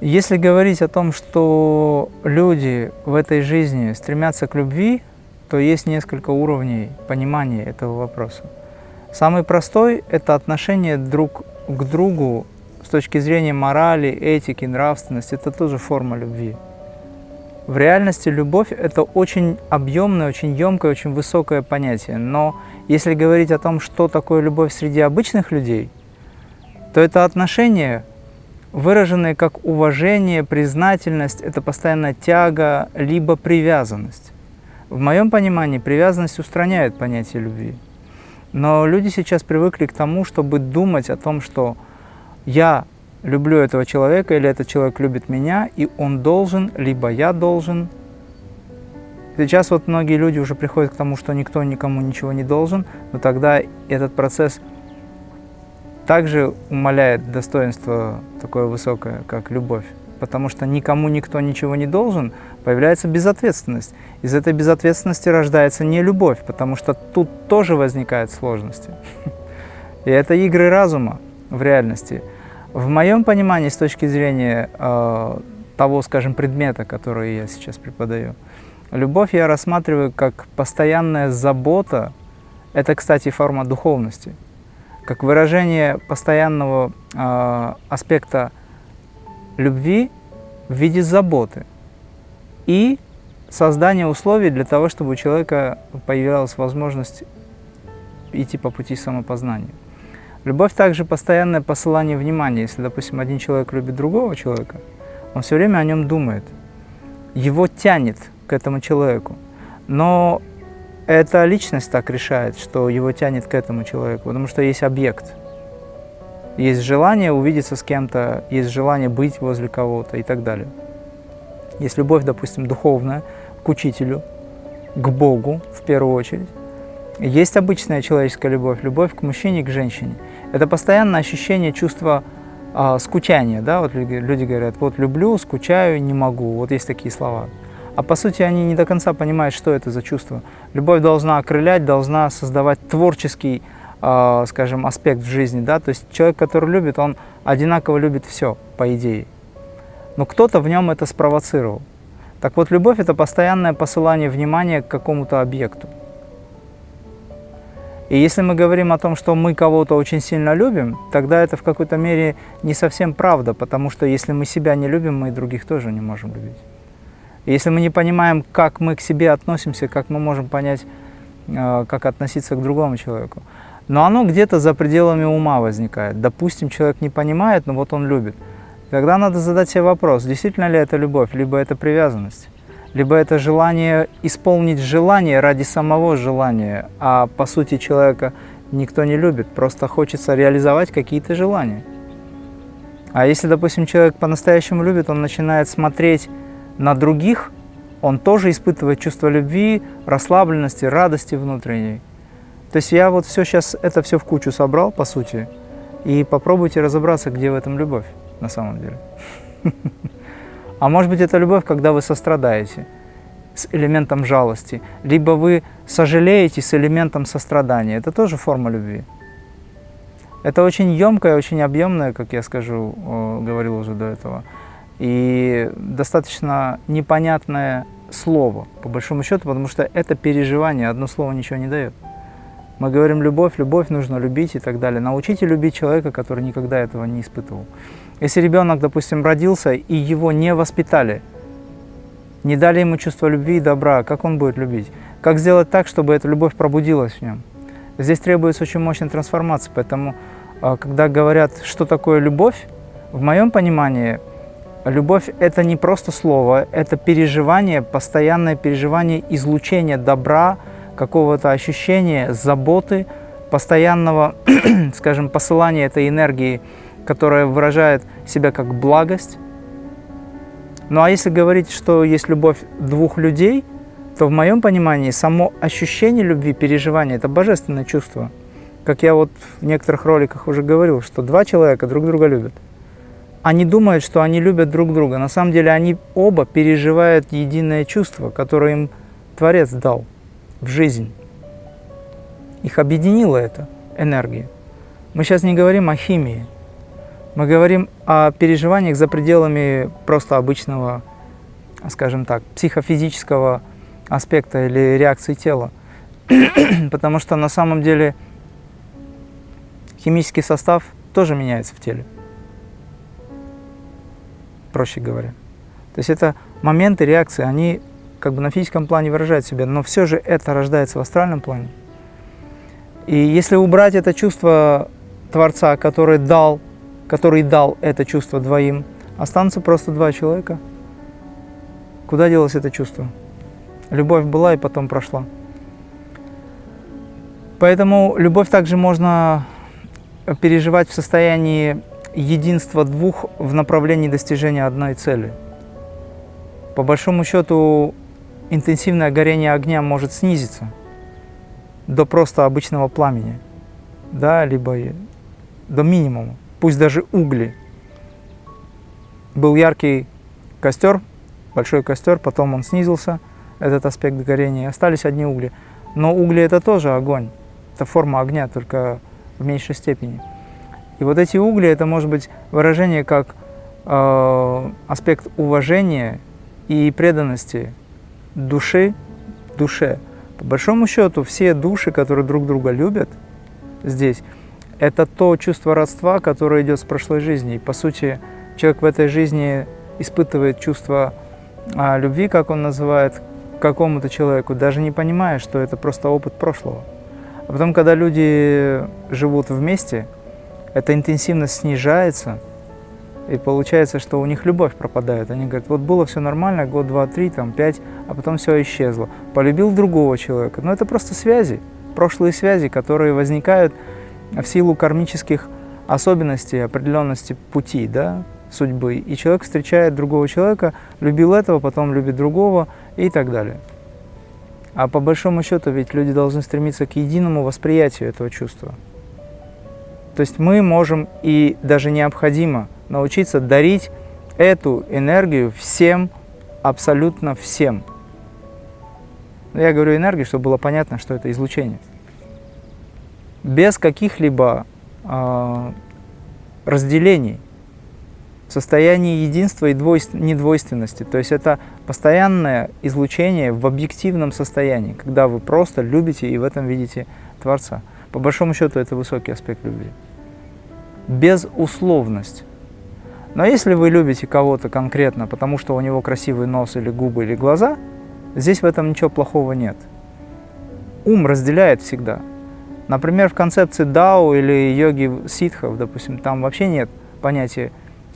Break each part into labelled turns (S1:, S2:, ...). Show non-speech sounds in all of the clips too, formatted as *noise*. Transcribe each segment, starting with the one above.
S1: Если говорить о том, что люди в этой жизни стремятся к любви, то есть несколько уровней понимания этого вопроса. Самый простой – это отношение друг к другу с точки зрения морали, этики, нравственности. Это тоже форма любви. В реальности любовь – это очень объемное, очень емкое, очень высокое понятие. Но если говорить о том, что такое любовь среди обычных людей, то это отношения, выраженные как уважение, признательность, это постоянная тяга, либо привязанность. В моем понимании привязанность устраняет понятие любви. Но люди сейчас привыкли к тому, чтобы думать о том, что я люблю этого человека, или этот человек любит меня, и он должен, либо я должен. Сейчас вот многие люди уже приходят к тому, что никто никому ничего не должен, но тогда этот процесс также умаляет достоинство такое высокое, как любовь. Потому что никому никто ничего не должен, появляется безответственность. Из этой безответственности рождается не любовь, потому что тут тоже возникают сложности. *laughs* И это игры разума в реальности. В моем понимании, с точки зрения э, того, скажем, предмета, который я сейчас преподаю, любовь я рассматриваю как постоянная забота, это, кстати, форма духовности, как выражение постоянного э, аспекта любви в виде заботы и создание условий для того, чтобы у человека появилась возможность идти по пути самопознания. Любовь также постоянное посылание внимания. Если, допустим, один человек любит другого человека, он все время о нем думает. Его тянет к этому человеку. Но эта личность так решает, что его тянет к этому человеку, потому что есть объект. Есть желание увидеться с кем-то, есть желание быть возле кого-то и так далее. Есть любовь, допустим, духовная к учителю, к Богу в первую очередь. Есть обычная человеческая любовь, любовь к мужчине, к женщине. Это постоянное ощущение чувства э, скучания. Да? Вот люди говорят, вот люблю, скучаю, не могу. Вот есть такие слова. А по сути они не до конца понимают, что это за чувство. Любовь должна окрылять, должна создавать творческий, э, скажем, аспект в жизни. Да? То есть человек, который любит, он одинаково любит все, по идее. Но кто-то в нем это спровоцировал. Так вот, любовь – это постоянное посылание внимания к какому-то объекту. И если мы говорим о том, что мы кого-то очень сильно любим, тогда это в какой-то мере не совсем правда, потому что если мы себя не любим, мы и других тоже не можем любить. Если мы не понимаем, как мы к себе относимся, как мы можем понять, э, как относиться к другому человеку, но оно где-то за пределами ума возникает. Допустим, человек не понимает, но вот он любит. Тогда надо задать себе вопрос, действительно ли это любовь, либо это привязанность либо это желание исполнить желание ради самого желания, а по сути человека никто не любит, просто хочется реализовать какие-то желания. А если, допустим, человек по-настоящему любит, он начинает смотреть на других, он тоже испытывает чувство любви, расслабленности, радости внутренней. То есть я вот все сейчас, это все в кучу собрал, по сути, и попробуйте разобраться, где в этом любовь на самом деле. *laughs* А может быть, это любовь, когда вы сострадаете с элементом жалости, либо вы сожалеете с элементом сострадания. Это тоже форма любви. Это очень емкое, очень объемное, как я скажу, говорил уже до этого, и достаточно непонятное слово, по большому счету, потому что это переживание, одно слово ничего не дает. Мы говорим любовь, любовь нужно любить и так далее. Научите любить человека, который никогда этого не испытывал. Если ребенок, допустим, родился и его не воспитали, не дали ему чувство любви и добра, как он будет любить? Как сделать так, чтобы эта любовь пробудилась в нем? Здесь требуется очень мощная трансформация, поэтому, а, когда говорят, что такое любовь, в моем понимании, любовь – это не просто слово, это переживание, постоянное переживание излучения добра, какого-то ощущения заботы, постоянного, *clears throat* скажем, посылания этой энергии, которая выражает себя как благость. Ну а если говорить, что есть любовь двух людей, то в моем понимании само ощущение любви, переживание – это божественное чувство. Как я вот в некоторых роликах уже говорил, что два человека друг друга любят. Они думают, что они любят друг друга. На самом деле они оба переживают единое чувство, которое им Творец дал в жизнь. Их объединила эта энергия. Мы сейчас не говорим о химии, Мы говорим о переживаниях за пределами просто обычного, скажем так, психофизического аспекта или реакции тела. *clears throat* Потому что на самом деле химический состав тоже меняется в теле. Проще говоря. То есть это моменты реакции, они как бы на физическом плане выражают себя, но все же это рождается в астральном плане. И если убрать это чувство Творца, который дал, который дал это чувство двоим, останутся просто два человека. Куда делось это чувство? Любовь была и потом прошла. Поэтому любовь также можно переживать в состоянии единства двух в направлении достижения одной цели. По большому счету, интенсивное горение огня может снизиться до просто обычного пламени, да, либо до минимума, пусть даже угли. Был яркий костер, большой костер, потом он снизился, этот аспект горения, остались одни угли. Но угли это тоже огонь, это форма огня, только в меньшей степени. И вот эти угли, это может быть выражение как э, аспект уважения и преданности души душе. По большому счету, все души, которые друг друга любят здесь, это то чувство родства, которое идет с прошлой жизни. И, по сути, человек в этой жизни испытывает чувство а, любви, как он называет, к какому-то человеку, даже не понимая, что это просто опыт прошлого. А потом, когда люди живут вместе, эта интенсивность снижается, и получается, что у них любовь пропадает. Они говорят, вот было все нормально, год, два, три, там, пять, а потом все исчезло. Полюбил другого человека. Но это просто связи, прошлые связи, которые возникают в силу кармических особенностей, определенности пути, да, судьбы. И человек встречает другого человека, любил этого, потом любит другого и так далее. А по большому счету ведь люди должны стремиться к единому восприятию этого чувства. То есть мы можем и даже необходимо научиться дарить эту энергию всем, абсолютно всем. Я говорю энергию, чтобы было понятно, что это излучение. Без каких-либо э, разделений, в состоянии единства и двойств, недвойственности. То есть это постоянное излучение в объективном состоянии, когда вы просто любите и в этом видите Творца. По большому счету это высокий аспект любви. Безусловность. Но если вы любите кого-то конкретно, потому что у него красивый нос или губы или глаза, здесь в этом ничего плохого нет. Ум разделяет всегда. Например, в концепции дао или йоги ситхов, допустим, там вообще нет понятия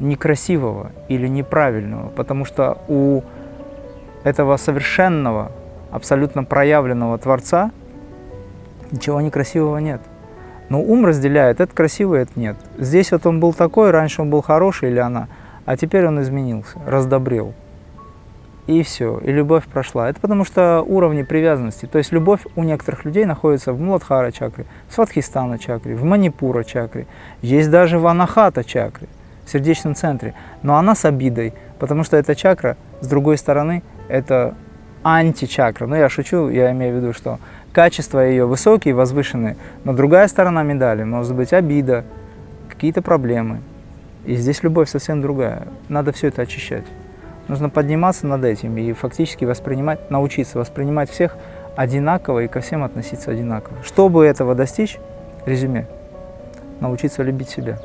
S1: некрасивого или неправильного, потому что у этого совершенного, абсолютно проявленного Творца ничего некрасивого нет. Но ум разделяет, это красиво, это нет. Здесь вот он был такой, раньше он был хороший или она, а теперь он изменился, раздобрел. И все, и любовь прошла. Это потому что уровни привязанности. То есть любовь у некоторых людей находится в Муладхара чакре, в Сватхистана чакре, в Манипура чакре, есть даже в Анахата чакре, в сердечном центре. Но она с обидой, потому что эта чакра, с другой стороны, это античакра. Ну, я шучу, я имею в виду, что качества ее высокие, возвышенные, но другая сторона медали может быть обида, какие-то проблемы. И здесь любовь совсем другая. Надо все это очищать. Нужно подниматься над этим и фактически воспринимать, научиться воспринимать всех одинаково и ко всем относиться одинаково. Чтобы этого достичь, резюме, научиться любить себя.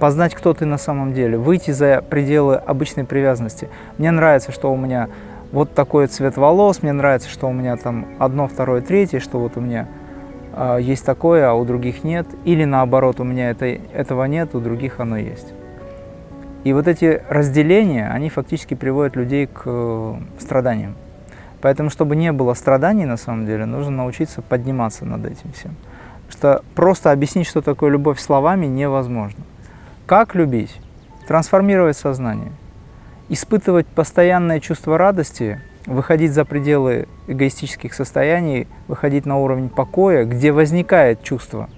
S1: Познать, кто ты на самом деле, выйти за пределы обычной привязанности. Мне нравится, что у меня вот такой цвет волос, мне нравится, что у меня там одно, второе, третье, что вот у меня э, есть такое, а у других нет, или наоборот, у меня это, этого нет, у других оно есть. И вот эти разделения, они фактически приводят людей к э, страданиям. Поэтому, чтобы не было страданий на самом деле, нужно научиться подниматься над этим всем. Что просто объяснить, что такое любовь словами, невозможно. Как любить? Трансформировать сознание испытывать постоянное чувство радости, выходить за пределы эгоистических состояний, выходить на уровень покоя, где возникает чувство.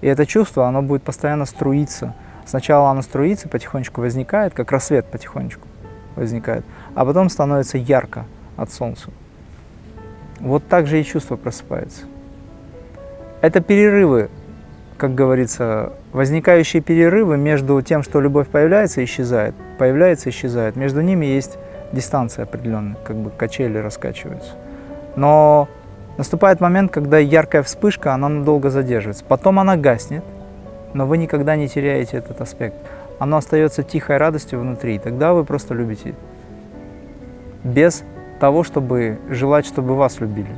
S1: И это чувство, оно будет постоянно струиться. Сначала оно струится, потихонечку возникает, как рассвет потихонечку возникает, а потом становится ярко от солнца. Вот так же и чувство просыпается. Это перерывы, как говорится, возникающие перерывы между тем, что любовь появляется и исчезает, появляется и исчезает, между ними есть дистанция определенная, как бы качели раскачиваются. Но наступает момент, когда яркая вспышка, она надолго задерживается. Потом она гаснет, но вы никогда не теряете этот аспект. Оно остается тихой радостью внутри, и тогда вы просто любите. Без того, чтобы желать, чтобы вас любили.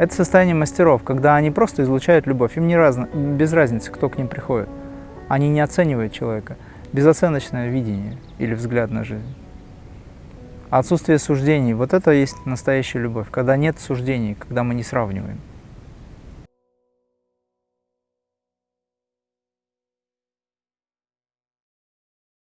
S1: Это состояние мастеров, когда они просто излучают любовь. Им не разно, без разницы, кто к ним приходит. Они не оценивают человека. Безоценочное видение или взгляд на жизнь. Отсутствие суждений – вот это есть настоящая любовь, когда нет суждений, когда мы не сравниваем.